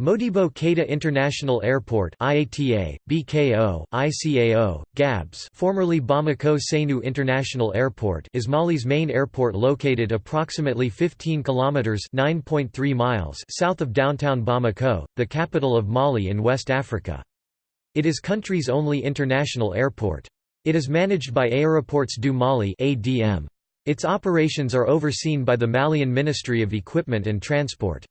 Modibo Keita International Airport IATA, BKO, ICAO, GABS formerly Bamako Sénou International Airport is Mali's main airport located approximately 15 kilometers (9.3 miles) south of downtown Bamako, the capital of Mali in West Africa. It is country's only international airport. It is managed by Aéroports du Mali (ADM). Its operations are overseen by the Malian Ministry of Equipment and Transport.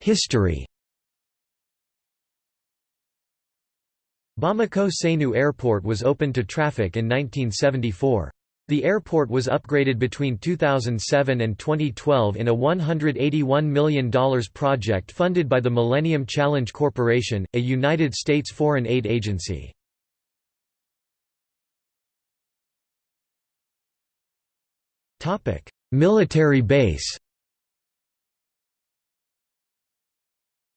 History Bamako Sénou Airport was opened to traffic in 1974. The airport was upgraded between 2007 and 2012 in a $181 million project funded by the Millennium Challenge Corporation, a United States foreign aid agency. Military base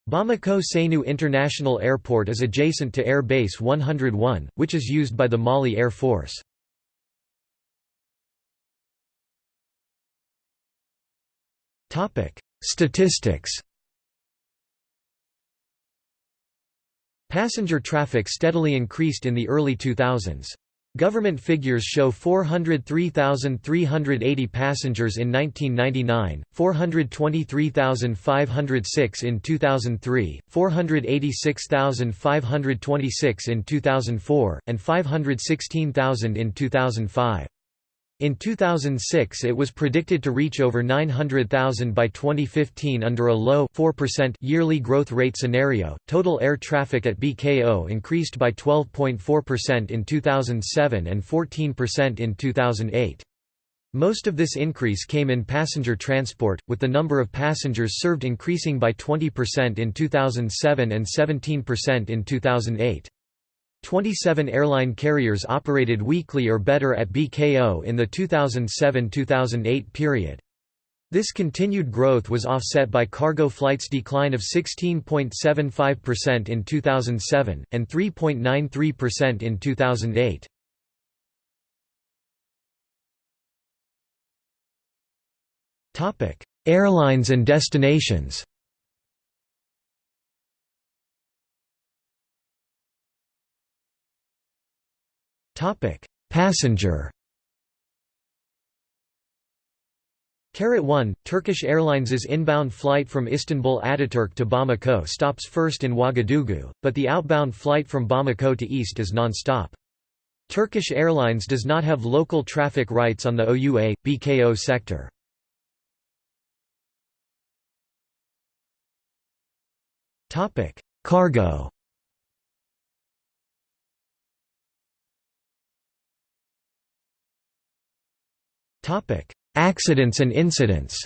Bamako Sénou International Airport is adjacent to Air Base 101, which is used by the Mali Air Force. Statistics Passenger traffic steadily increased in the early 2000s. Government figures show 403,380 passengers in 1999, 423,506 in 2003, 486,526 in 2004, and 516,000 in 2005. In 2006 it was predicted to reach over 900,000 by 2015 under a low 4% yearly growth rate scenario. Total air traffic at BKO increased by 12.4% in 2007 and 14% in 2008. Most of this increase came in passenger transport, with the number of passengers served increasing by 20% in 2007 and 17% in 2008. 27 airline carriers operated weekly or better at BKO in the 2007–2008 period. This continued growth was offset by cargo flights' decline of 16.75% in 2007, and 3.93% in 2008. Airlines and destinations Passenger Carat 1, Turkish Airlines' inbound flight from Istanbul Ataturk to Bamako stops first in Ouagadougou, but the outbound flight from Bamako to east is non-stop. Turkish Airlines does not have local traffic rights on the OUA, BKO sector. Cargo Accidents and incidents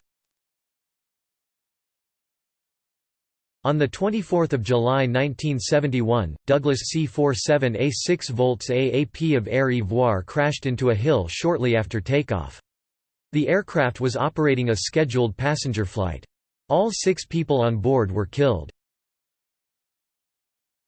On 24 July 1971, Douglas C-47A 6 volts AAP of Air Ivoire crashed into a hill shortly after takeoff. The aircraft was operating a scheduled passenger flight. All six people on board were killed.